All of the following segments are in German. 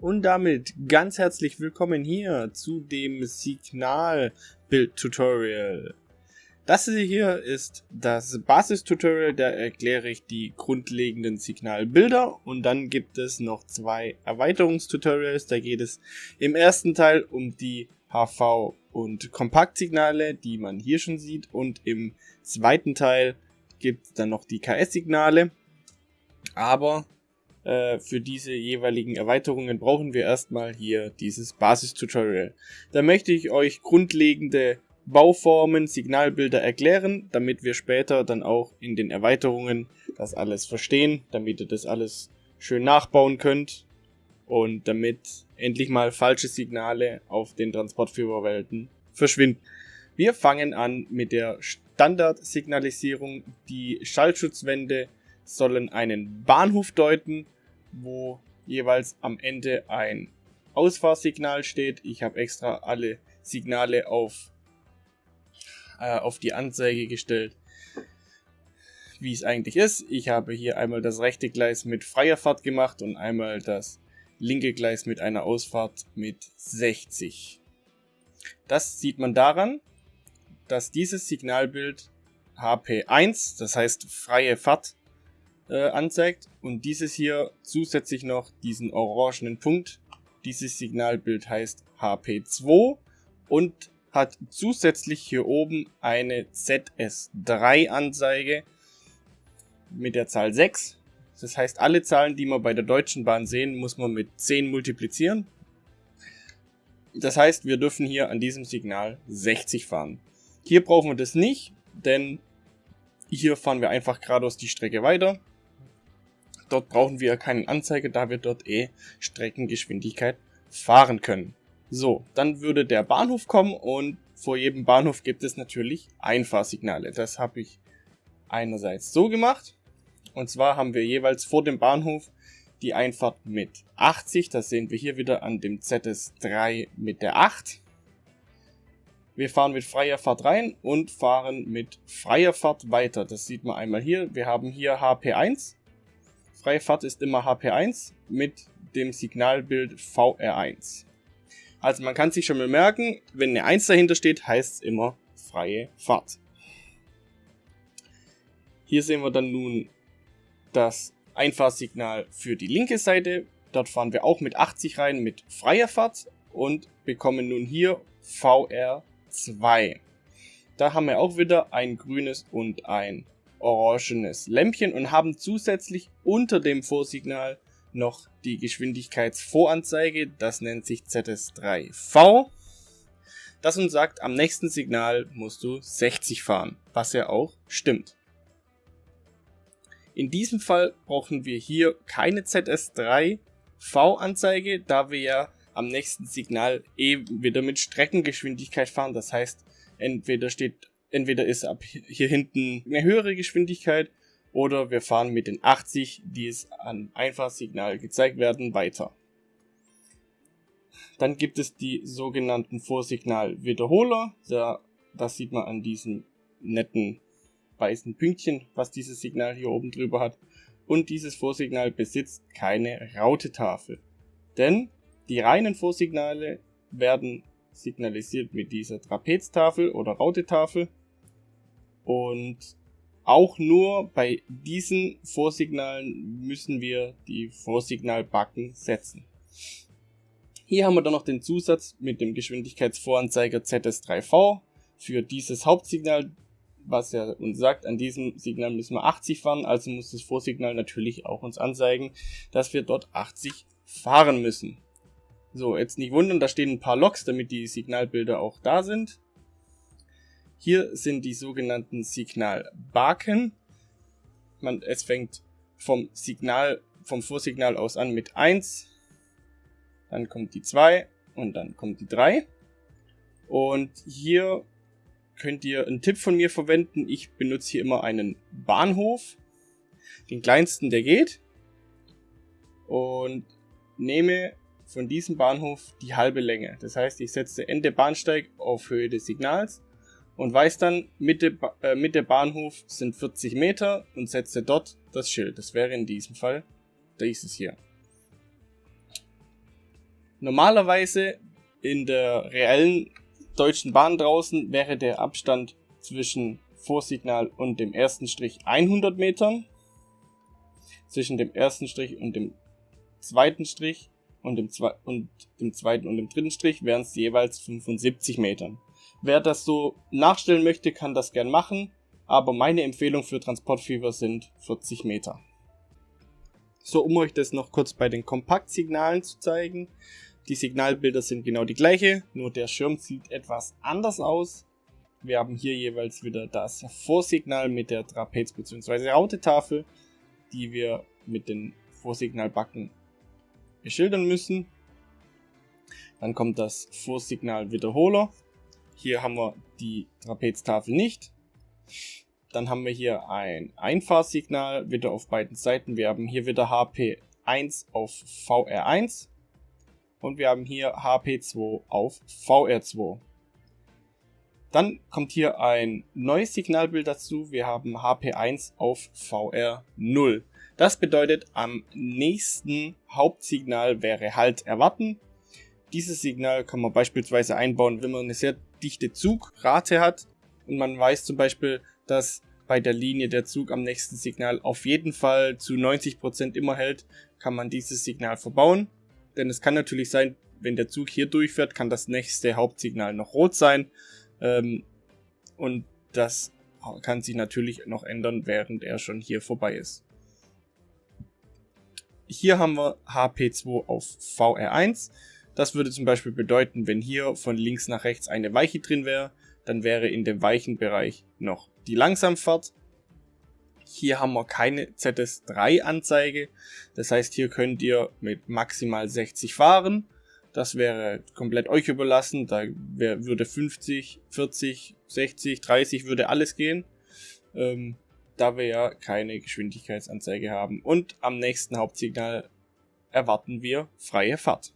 Und damit ganz herzlich willkommen hier zu dem Signal-Bild-Tutorial. Das hier ist das Basis-Tutorial, da erkläre ich die grundlegenden Signalbilder. Und dann gibt es noch zwei Erweiterungstutorials, da geht es im ersten Teil um die HV- und Kompaktsignale, die man hier schon sieht. Und im zweiten Teil gibt es dann noch die KS-Signale, aber äh, für diese jeweiligen Erweiterungen brauchen wir erstmal hier dieses Basis-Tutorial. Da möchte ich euch grundlegende Bauformen, Signalbilder erklären, damit wir später dann auch in den Erweiterungen das alles verstehen, damit ihr das alles schön nachbauen könnt und damit endlich mal falsche Signale auf den Transportführerwelten verschwinden. Wir fangen an mit der Standardsignalisierung. Die Schallschutzwände sollen einen Bahnhof deuten wo jeweils am Ende ein Ausfahrsignal steht. Ich habe extra alle Signale auf, äh, auf die Anzeige gestellt, wie es eigentlich ist. Ich habe hier einmal das rechte Gleis mit freier Fahrt gemacht und einmal das linke Gleis mit einer Ausfahrt mit 60. Das sieht man daran, dass dieses Signalbild HP1, das heißt freie Fahrt, äh, anzeigt und dieses hier zusätzlich noch diesen orangenen Punkt. Dieses Signalbild heißt HP2 und hat zusätzlich hier oben eine ZS3 Anzeige mit der Zahl 6. Das heißt, alle Zahlen, die wir bei der Deutschen Bahn sehen, muss man mit 10 multiplizieren. Das heißt, wir dürfen hier an diesem Signal 60 fahren. Hier brauchen wir das nicht, denn hier fahren wir einfach geradeaus die Strecke weiter. Dort brauchen wir keinen Anzeige, da wir dort eh Streckengeschwindigkeit fahren können. So, dann würde der Bahnhof kommen und vor jedem Bahnhof gibt es natürlich Einfahrsignale. Das habe ich einerseits so gemacht. Und zwar haben wir jeweils vor dem Bahnhof die Einfahrt mit 80. Das sehen wir hier wieder an dem ZS3 mit der 8. Wir fahren mit freier Fahrt rein und fahren mit freier Fahrt weiter. Das sieht man einmal hier. Wir haben hier HP1 Freie Fahrt ist immer HP1 mit dem Signalbild VR1. Also man kann sich schon mal merken, wenn eine 1 dahinter steht, heißt es immer freie Fahrt. Hier sehen wir dann nun das Einfahrsignal für die linke Seite. Dort fahren wir auch mit 80 rein mit freier Fahrt und bekommen nun hier VR2. Da haben wir auch wieder ein grünes und ein orangenes Lämpchen und haben zusätzlich unter dem Vorsignal noch die Geschwindigkeitsvoranzeige, das nennt sich ZS3V, das uns sagt, am nächsten Signal musst du 60 fahren, was ja auch stimmt. In diesem Fall brauchen wir hier keine ZS3V-Anzeige, da wir ja am nächsten Signal eh wieder mit Streckengeschwindigkeit fahren, das heißt, entweder steht entweder ist ab hier hinten eine höhere Geschwindigkeit oder wir fahren mit den 80, die es an Einfahrsignal gezeigt werden, weiter. Dann gibt es die sogenannten Vorsignalwiederholer. Da, das sieht man an diesem netten weißen Pünktchen, was dieses Signal hier oben drüber hat. Und dieses Vorsignal besitzt keine Rautetafel. Denn die reinen Vorsignale werden signalisiert mit dieser Trapeztafel oder Rautetafel. Und auch nur bei diesen Vorsignalen müssen wir die Vorsignalbacken setzen. Hier haben wir dann noch den Zusatz mit dem Geschwindigkeitsvoranzeiger ZS3V für dieses Hauptsignal, was ja uns sagt, an diesem Signal müssen wir 80 fahren, also muss das Vorsignal natürlich auch uns anzeigen, dass wir dort 80 fahren müssen. So, jetzt nicht wundern, da stehen ein paar Loks, damit die Signalbilder auch da sind. Hier sind die sogenannten Signalbaken. Man, es fängt vom Signal, vom Vorsignal aus an mit 1, dann kommt die 2 und dann kommt die 3. Und hier könnt ihr einen Tipp von mir verwenden. Ich benutze hier immer einen Bahnhof, den kleinsten, der geht. Und nehme von diesem Bahnhof die halbe Länge. Das heißt, ich setze Ende Bahnsteig auf Höhe des Signals und weiß dann, Mitte, äh, Mitte Bahnhof sind 40 Meter und setze dort das Schild. Das wäre in diesem Fall dieses hier. Normalerweise in der reellen Deutschen Bahn draußen wäre der Abstand zwischen Vorsignal und dem ersten Strich 100 Metern. Zwischen dem ersten Strich und dem zweiten Strich und dem, Zwe und dem zweiten und dem dritten Strich wären es jeweils 75 Metern. Wer das so nachstellen möchte, kann das gern machen, aber meine Empfehlung für Transportfieber sind 40 Meter. So, um euch das noch kurz bei den Kompaktsignalen zu zeigen. Die Signalbilder sind genau die gleiche, nur der Schirm sieht etwas anders aus. Wir haben hier jeweils wieder das Vorsignal mit der Trapez- bzw. Rautetafel, die wir mit den Vorsignalbacken beschildern müssen. Dann kommt das Vorsignal Wiederholer. Hier haben wir die Trapeztafel nicht. Dann haben wir hier ein Einfahrsignal wieder auf beiden Seiten. Wir haben hier wieder HP1 auf VR1 und wir haben hier HP2 auf VR2. Dann kommt hier ein neues Signalbild dazu. Wir haben HP1 auf VR0. Das bedeutet, am nächsten Hauptsignal wäre Halt erwarten. Dieses Signal kann man beispielsweise einbauen, wenn man eine sehr dichte Zugrate hat und man weiß zum Beispiel, dass bei der Linie der Zug am nächsten Signal auf jeden Fall zu 90% immer hält, kann man dieses Signal verbauen. Denn es kann natürlich sein, wenn der Zug hier durchfährt, kann das nächste Hauptsignal noch rot sein. Ähm, und das kann sich natürlich noch ändern, während er schon hier vorbei ist. Hier haben wir HP2 auf VR1. Das würde zum Beispiel bedeuten, wenn hier von links nach rechts eine Weiche drin wäre, dann wäre in dem weichen Bereich noch die Langsamfahrt. Hier haben wir keine ZS3-Anzeige. Das heißt, hier könnt ihr mit maximal 60 fahren. Das wäre komplett euch überlassen. Da würde 50, 40, 60, 30 würde alles gehen. Ähm, da wir ja keine Geschwindigkeitsanzeige haben. Und am nächsten Hauptsignal erwarten wir freie Fahrt.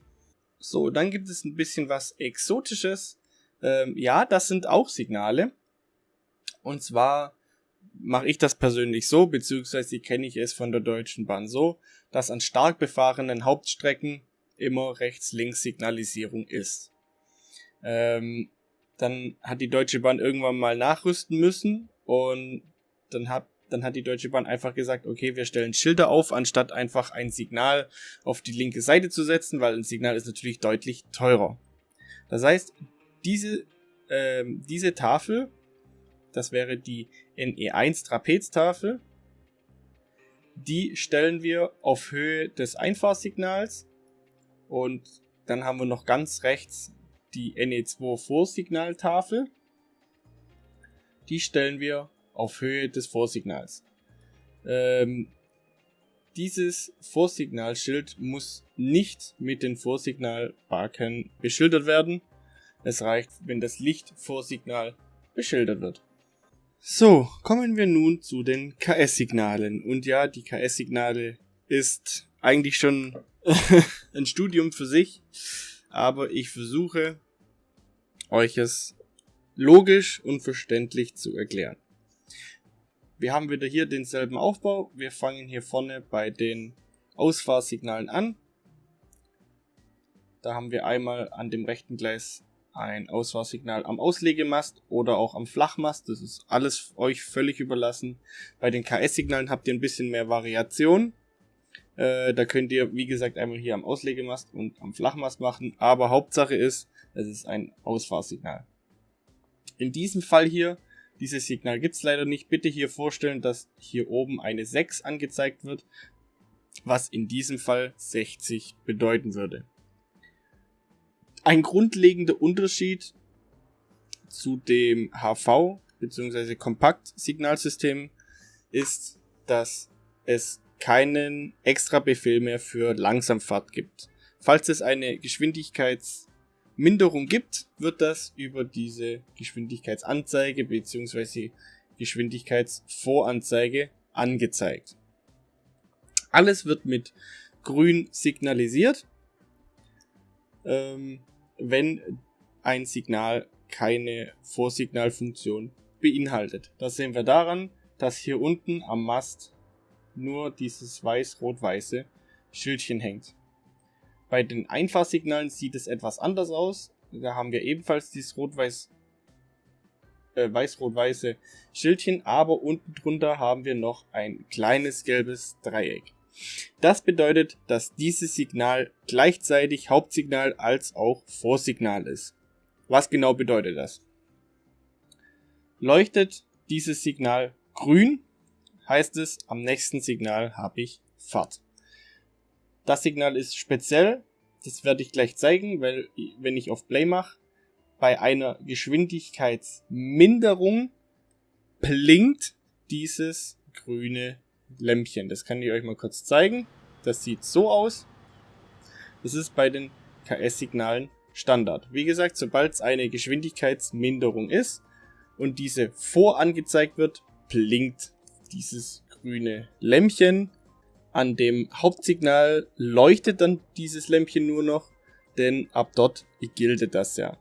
So, dann gibt es ein bisschen was Exotisches. Ähm, ja, das sind auch Signale. Und zwar mache ich das persönlich so, beziehungsweise kenne ich es von der Deutschen Bahn so, dass an stark befahrenen Hauptstrecken immer Rechts-Links-Signalisierung ist. Ähm, dann hat die Deutsche Bahn irgendwann mal nachrüsten müssen und dann hat dann hat die Deutsche Bahn einfach gesagt, okay, wir stellen Schilder auf, anstatt einfach ein Signal auf die linke Seite zu setzen, weil ein Signal ist natürlich deutlich teurer. Das heißt, diese, äh, diese Tafel, das wäre die NE1 Trapeztafel, die stellen wir auf Höhe des Einfahrsignals und dann haben wir noch ganz rechts die NE2 Vorsignaltafel. Die stellen wir auf Höhe des Vorsignals. Ähm, dieses Vorsignalschild muss nicht mit den Vorsignalbalken beschildert werden. Es reicht, wenn das Lichtvorsignal beschildert wird. So, kommen wir nun zu den KS-Signalen. Und ja, die KS-Signale ist eigentlich schon ein Studium für sich, aber ich versuche euch es logisch und verständlich zu erklären. Wir haben wieder hier denselben Aufbau. Wir fangen hier vorne bei den Ausfahrsignalen an. Da haben wir einmal an dem rechten Gleis ein Ausfahrsignal am Auslegemast oder auch am Flachmast. Das ist alles euch völlig überlassen. Bei den KS-Signalen habt ihr ein bisschen mehr Variation. Äh, da könnt ihr, wie gesagt, einmal hier am Auslegemast und am Flachmast machen. Aber Hauptsache ist, es ist ein Ausfahrsignal. In diesem Fall hier dieses Signal gibt es leider nicht. Bitte hier vorstellen, dass hier oben eine 6 angezeigt wird, was in diesem Fall 60 bedeuten würde. Ein grundlegender Unterschied zu dem HV bzw. Kompakt-Signalsystem ist, dass es keinen extra Befehl mehr für Langsamfahrt gibt. Falls es eine Geschwindigkeits- Minderung gibt, wird das über diese Geschwindigkeitsanzeige bzw. Geschwindigkeitsvoranzeige angezeigt. Alles wird mit grün signalisiert, ähm, wenn ein Signal keine Vorsignalfunktion beinhaltet. Das sehen wir daran, dass hier unten am Mast nur dieses weiß-rot-weiße Schildchen hängt. Bei den Einfahrsignalen sieht es etwas anders aus. Da haben wir ebenfalls dieses rot-weiß äh, weiß-rot-weiße Schildchen, aber unten drunter haben wir noch ein kleines gelbes Dreieck. Das bedeutet, dass dieses Signal gleichzeitig Hauptsignal als auch Vorsignal ist. Was genau bedeutet das? Leuchtet dieses Signal grün, heißt es, am nächsten Signal habe ich Fahrt. Das Signal ist speziell, das werde ich gleich zeigen, weil wenn ich auf Play mache, bei einer Geschwindigkeitsminderung blinkt dieses grüne Lämpchen. Das kann ich euch mal kurz zeigen. Das sieht so aus. Das ist bei den KS-Signalen Standard. Wie gesagt, sobald es eine Geschwindigkeitsminderung ist und diese vorangezeigt wird, blinkt dieses grüne Lämpchen. An dem Hauptsignal leuchtet dann dieses Lämpchen nur noch, denn ab dort gilt das ja.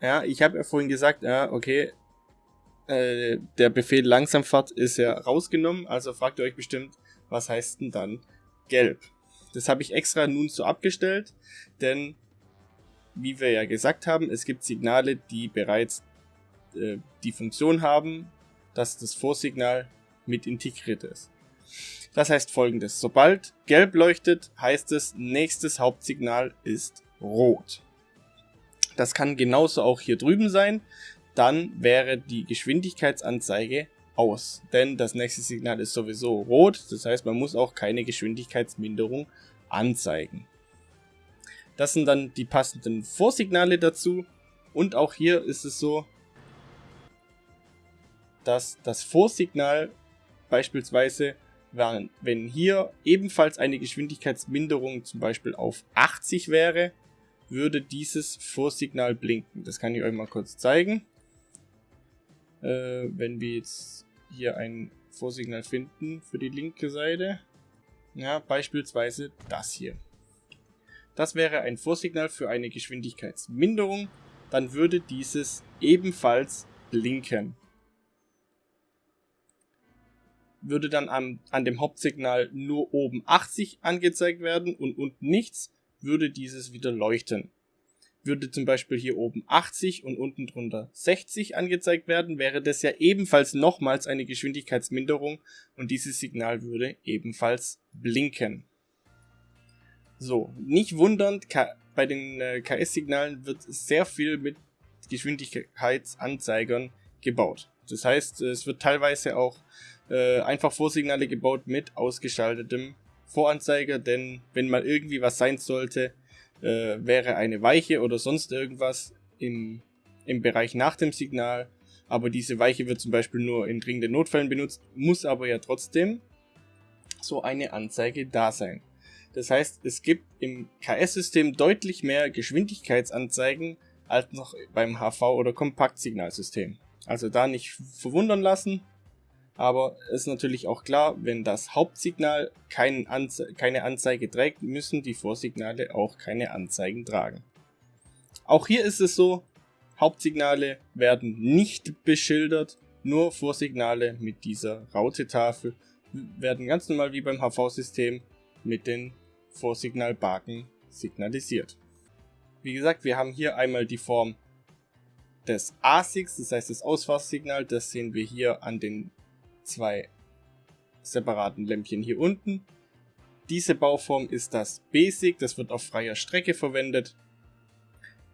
Ja, ich habe ja vorhin gesagt, ja, okay, äh, der Befehl Langsamfahrt ist ja rausgenommen, also fragt ihr euch bestimmt, was heißt denn dann gelb? Das habe ich extra nun so abgestellt, denn wie wir ja gesagt haben, es gibt Signale, die bereits äh, die Funktion haben, dass das Vorsignal mit integriert ist. Das heißt folgendes, sobald gelb leuchtet, heißt es, nächstes Hauptsignal ist rot. Das kann genauso auch hier drüben sein dann wäre die Geschwindigkeitsanzeige aus. Denn das nächste Signal ist sowieso rot, das heißt man muss auch keine Geschwindigkeitsminderung anzeigen. Das sind dann die passenden Vorsignale dazu und auch hier ist es so, dass das Vorsignal beispielsweise, wenn hier ebenfalls eine Geschwindigkeitsminderung zum Beispiel auf 80 wäre, würde dieses Vorsignal blinken. Das kann ich euch mal kurz zeigen äh, wenn wir jetzt hier ein Vorsignal finden für die linke Seite. Ja, beispielsweise das hier. Das wäre ein Vorsignal für eine Geschwindigkeitsminderung. Dann würde dieses ebenfalls blinken. Würde dann an, an dem Hauptsignal nur oben 80 angezeigt werden und unten nichts, würde dieses wieder leuchten. Würde zum Beispiel hier oben 80 und unten drunter 60 angezeigt werden, wäre das ja ebenfalls nochmals eine Geschwindigkeitsminderung und dieses Signal würde ebenfalls blinken. So, nicht wundern, bei den äh, KS-Signalen wird sehr viel mit Geschwindigkeitsanzeigern gebaut. Das heißt, es wird teilweise auch äh, einfach Vorsignale gebaut mit ausgeschaltetem Voranzeiger, denn wenn mal irgendwie was sein sollte, äh, wäre eine Weiche oder sonst irgendwas im, im Bereich nach dem Signal. Aber diese Weiche wird zum Beispiel nur in dringenden Notfällen benutzt, muss aber ja trotzdem so eine Anzeige da sein. Das heißt, es gibt im KS-System deutlich mehr Geschwindigkeitsanzeigen als noch beim HV- oder Kompaktsignalsystem. Also da nicht verwundern lassen, aber ist natürlich auch klar, wenn das Hauptsignal Anze keine Anzeige trägt, müssen die Vorsignale auch keine Anzeigen tragen. Auch hier ist es so, Hauptsignale werden nicht beschildert, nur Vorsignale mit dieser Rautetafel werden ganz normal wie beim HV-System mit den Vorsignalbaken signalisiert. Wie gesagt, wir haben hier einmal die Form des ASICs, das heißt das Ausfahrsignal, das sehen wir hier an den zwei separaten Lämpchen hier unten. Diese Bauform ist das Basic, das wird auf freier Strecke verwendet.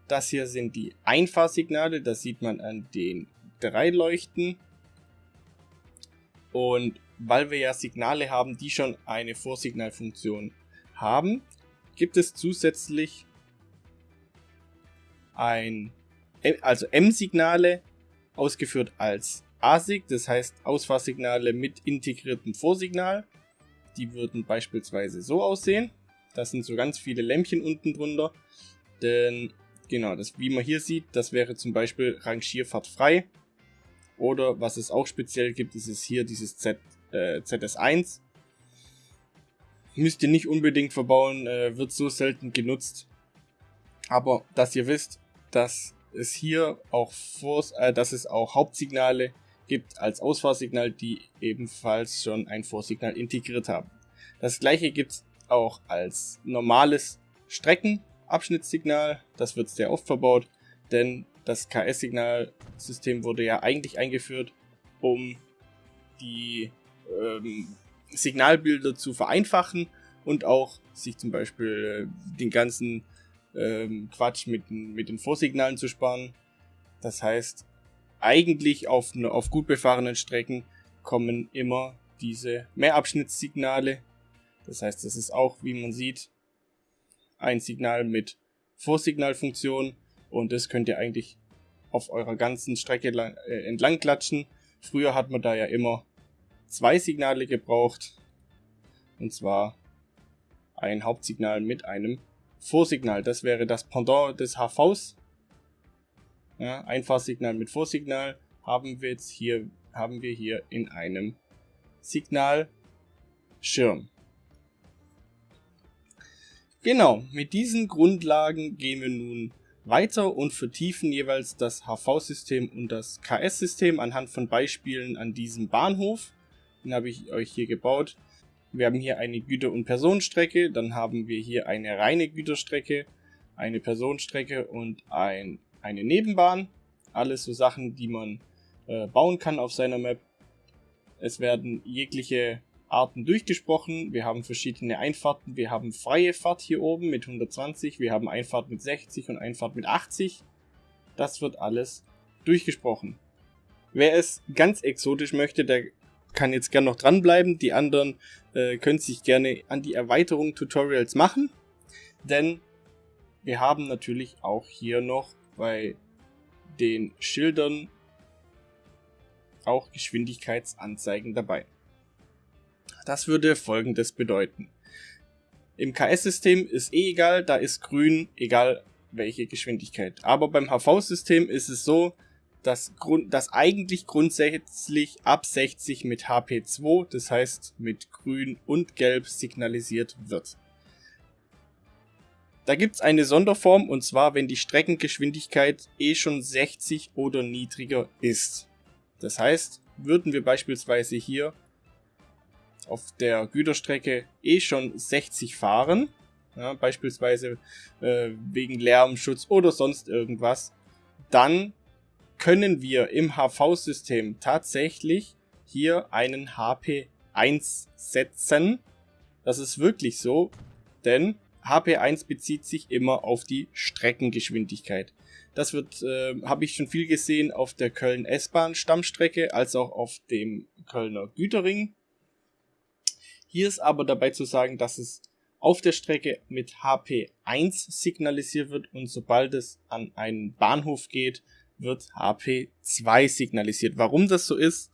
Das hier sind die Einfahrsignale, das sieht man an den drei Leuchten. Und weil wir ja Signale haben, die schon eine Vorsignalfunktion haben, gibt es zusätzlich ein, also M-Signale, ausgeführt als ASIC, das heißt Ausfahrsignale mit integriertem Vorsignal. Die würden beispielsweise so aussehen. Das sind so ganz viele Lämpchen unten drunter. Denn, genau, das, wie man hier sieht, das wäre zum Beispiel Rangierfahrt frei. Oder was es auch speziell gibt, ist es hier dieses Z, äh, ZS1. Müsst ihr nicht unbedingt verbauen, äh, wird so selten genutzt. Aber dass ihr wisst, dass es hier auch vor, äh, dass es auch Hauptsignale gibt als Ausfahrsignal, die ebenfalls schon ein Vorsignal integriert haben. Das gleiche gibt es auch als normales Streckenabschnittssignal. Das wird sehr oft verbaut, denn das KS-Signalsystem wurde ja eigentlich eingeführt, um die ähm, Signalbilder zu vereinfachen und auch sich zum Beispiel äh, den ganzen ähm, Quatsch mit, mit den Vorsignalen zu sparen. Das heißt, eigentlich auf, auf gut befahrenen Strecken kommen immer diese Mehrabschnittssignale. Das heißt, das ist auch, wie man sieht, ein Signal mit Vorsignalfunktion und das könnt ihr eigentlich auf eurer ganzen Strecke äh, entlang klatschen. Früher hat man da ja immer zwei Signale gebraucht und zwar ein Hauptsignal mit einem Vorsignal. Das wäre das Pendant des HVs. Ja, Einfahrsignal mit Vorsignal haben wir jetzt hier, haben wir hier in einem Signalschirm. Genau, mit diesen Grundlagen gehen wir nun weiter und vertiefen jeweils das HV-System und das KS-System anhand von Beispielen an diesem Bahnhof. Den habe ich euch hier gebaut. Wir haben hier eine Güter- und Personenstrecke, dann haben wir hier eine reine Güterstrecke, eine Personenstrecke und ein, eine Nebenbahn. Alles so Sachen, die man äh, bauen kann auf seiner Map. Es werden jegliche Arten durchgesprochen. Wir haben verschiedene Einfahrten. Wir haben freie Fahrt hier oben mit 120. Wir haben Einfahrt mit 60 und Einfahrt mit 80. Das wird alles durchgesprochen. Wer es ganz exotisch möchte, der kann jetzt gerne noch dranbleiben. Die anderen äh, können sich gerne an die Erweiterung Tutorials machen. Denn wir haben natürlich auch hier noch bei den Schildern auch Geschwindigkeitsanzeigen dabei. Das würde folgendes bedeuten. Im KS-System ist eh egal, da ist grün, egal welche Geschwindigkeit. Aber beim HV-System ist es so, das, Grund, das eigentlich grundsätzlich ab 60 mit HP2, das heißt mit grün und gelb signalisiert wird. Da gibt es eine Sonderform und zwar, wenn die Streckengeschwindigkeit eh schon 60 oder niedriger ist. Das heißt, würden wir beispielsweise hier auf der Güterstrecke eh schon 60 fahren, ja, beispielsweise äh, wegen Lärmschutz oder sonst irgendwas, dann können wir im HV-System tatsächlich hier einen HP1 setzen. Das ist wirklich so, denn HP1 bezieht sich immer auf die Streckengeschwindigkeit. Das wird, äh, habe ich schon viel gesehen auf der Köln S-Bahn Stammstrecke, als auch auf dem Kölner Güterring. Hier ist aber dabei zu sagen, dass es auf der Strecke mit HP1 signalisiert wird und sobald es an einen Bahnhof geht, wird HP2 signalisiert. Warum das so ist,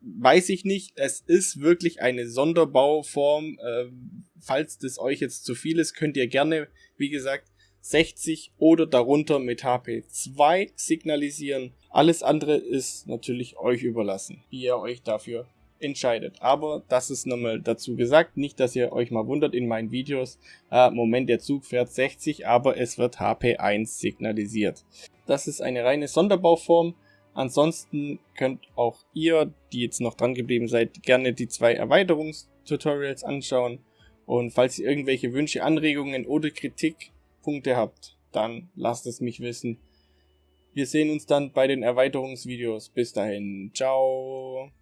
weiß ich nicht. Es ist wirklich eine Sonderbauform. Ähm, falls das euch jetzt zu viel ist, könnt ihr gerne, wie gesagt, 60 oder darunter mit HP2 signalisieren. Alles andere ist natürlich euch überlassen, wie ihr euch dafür entscheidet. Aber das ist nochmal dazu gesagt, nicht, dass ihr euch mal wundert in meinen Videos, äh, Moment, der Zug fährt 60, aber es wird HP1 signalisiert. Das ist eine reine Sonderbauform. Ansonsten könnt auch ihr, die jetzt noch dran geblieben seid, gerne die zwei Erweiterungstutorials anschauen. Und falls ihr irgendwelche Wünsche, Anregungen oder Kritikpunkte habt, dann lasst es mich wissen. Wir sehen uns dann bei den Erweiterungsvideos. Bis dahin. Ciao.